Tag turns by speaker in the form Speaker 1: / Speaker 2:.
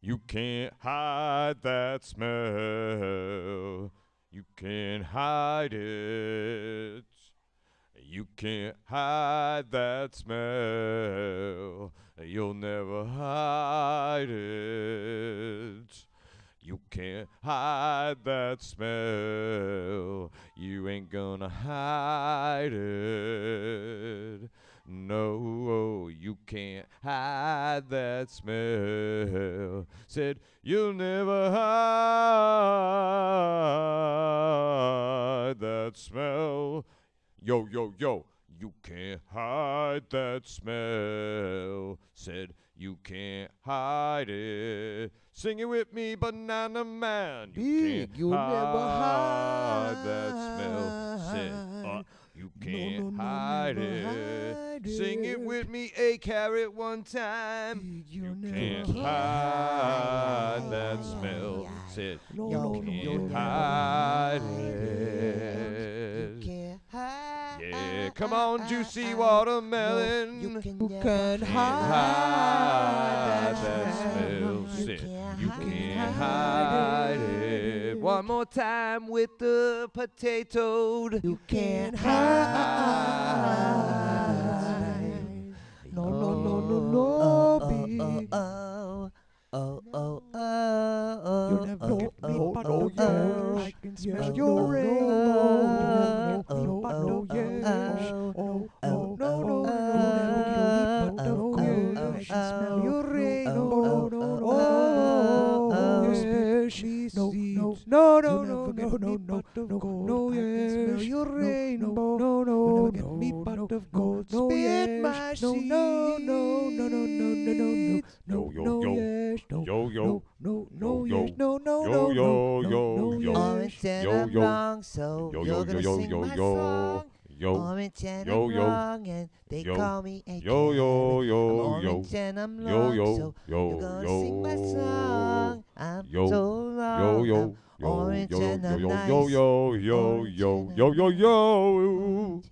Speaker 1: You can't hide that smell. You can't hide it. You can't hide that smell. You'll never hide it. You can't hide that smell. You ain't gonna hide it. No, you can't hide that smell. Said you'll never hide that smell. Yo, yo, yo, you can't hide that smell. Said you can't hide it. Sing it with me, Banana Man. You
Speaker 2: Big,
Speaker 1: can't
Speaker 2: you'll never
Speaker 1: hide that smell. Said uh, you can't
Speaker 2: no, no,
Speaker 1: hide it.
Speaker 2: hide
Speaker 1: Sing it
Speaker 2: it.
Speaker 1: with me, a carrot one time.
Speaker 2: Big,
Speaker 1: You
Speaker 2: you'll
Speaker 1: can't
Speaker 2: hide.
Speaker 1: hide that smell. Said you
Speaker 2: no, no,
Speaker 1: can't hide
Speaker 2: hide
Speaker 1: it.
Speaker 3: can't hide.
Speaker 1: Yeah, come on, juicy watermelon.
Speaker 3: You can
Speaker 2: You
Speaker 3: never
Speaker 2: can't
Speaker 1: Can't hide that smell.
Speaker 3: You
Speaker 1: Said
Speaker 3: can't
Speaker 1: you can't hide it. One more time with the potato.
Speaker 3: You can't
Speaker 2: hide. Big.
Speaker 3: oh, oh, oh, oh, oh.
Speaker 2: You'll never
Speaker 3: oh,
Speaker 2: get me,
Speaker 3: oh,
Speaker 2: but
Speaker 3: oh,
Speaker 2: oh,
Speaker 3: oh.
Speaker 2: yes. I can smell
Speaker 3: oh,
Speaker 2: your
Speaker 3: oh,
Speaker 2: rain.
Speaker 3: oh,
Speaker 2: No, no, but no,
Speaker 3: oh,
Speaker 2: yes.
Speaker 3: Oh,
Speaker 2: oh,
Speaker 3: Oh,
Speaker 2: oh, oh, no, no,
Speaker 3: oh,
Speaker 2: no, never get me, but
Speaker 3: oh,
Speaker 2: no,
Speaker 3: oh,
Speaker 2: yes.
Speaker 3: oh,
Speaker 2: I can oh, smell
Speaker 3: oh,
Speaker 2: your rain.
Speaker 3: oh,
Speaker 2: No, no,
Speaker 3: oh,
Speaker 2: no,
Speaker 3: oh,
Speaker 2: no.
Speaker 3: oh,
Speaker 2: Oh,
Speaker 3: oh.
Speaker 2: yes. She no, no,
Speaker 3: seeds.
Speaker 2: no, no,
Speaker 3: You'll
Speaker 2: no,
Speaker 3: never
Speaker 2: no,
Speaker 3: get
Speaker 2: no,
Speaker 3: me
Speaker 2: no,
Speaker 3: pot of
Speaker 2: no,
Speaker 3: gold.
Speaker 2: no,
Speaker 3: I can smell
Speaker 2: yes.
Speaker 3: your
Speaker 2: No,
Speaker 3: rainbow.
Speaker 2: No, no,
Speaker 3: You'll
Speaker 2: no,
Speaker 3: never get me
Speaker 2: no,
Speaker 3: pot
Speaker 2: no,
Speaker 3: of gold.
Speaker 2: no,
Speaker 3: Spit
Speaker 2: yes.
Speaker 3: my
Speaker 2: No, no, no, no, no, no, no, no, no,
Speaker 1: Yo, yo,
Speaker 2: no,
Speaker 1: yo.
Speaker 2: yes. No,
Speaker 1: Yo, yo.
Speaker 2: no, no, no,
Speaker 1: Yo,
Speaker 2: yes. No, no,
Speaker 1: Yo,
Speaker 2: no,
Speaker 1: yo,
Speaker 2: no,
Speaker 1: yo,
Speaker 2: no,
Speaker 1: yo.
Speaker 2: no,
Speaker 3: Orange
Speaker 2: yes.
Speaker 3: and
Speaker 1: Yo,
Speaker 3: I'm
Speaker 1: yo.
Speaker 3: wrong, so
Speaker 1: Yo,
Speaker 3: you're
Speaker 1: yo,
Speaker 3: gonna
Speaker 1: yo,
Speaker 3: sing
Speaker 1: yo,
Speaker 3: my
Speaker 1: yo.
Speaker 3: song.
Speaker 1: Yo,
Speaker 3: Orange and
Speaker 1: Yo,
Speaker 3: I'm
Speaker 1: yo.
Speaker 3: wrong, and they
Speaker 1: Yo.
Speaker 3: call me a
Speaker 1: yo, yo,
Speaker 3: carrot.
Speaker 1: yo,
Speaker 3: I'm
Speaker 1: yo.
Speaker 3: orange and I'm
Speaker 1: Yo,
Speaker 3: long,
Speaker 1: yo,
Speaker 3: so
Speaker 1: yo,
Speaker 3: you're gonna
Speaker 1: yo.
Speaker 3: sing my song. I'm
Speaker 1: Yo,
Speaker 3: so
Speaker 1: Yo,
Speaker 3: wrong.
Speaker 1: yo,
Speaker 3: I'm
Speaker 1: yo,
Speaker 3: orange
Speaker 1: yo,
Speaker 3: and
Speaker 1: yo,
Speaker 3: I'm
Speaker 1: yo,
Speaker 3: nice.
Speaker 1: yo, yo, yo,
Speaker 3: Orange
Speaker 1: yo,
Speaker 3: and
Speaker 1: yo,
Speaker 3: I'm
Speaker 1: yo, yo.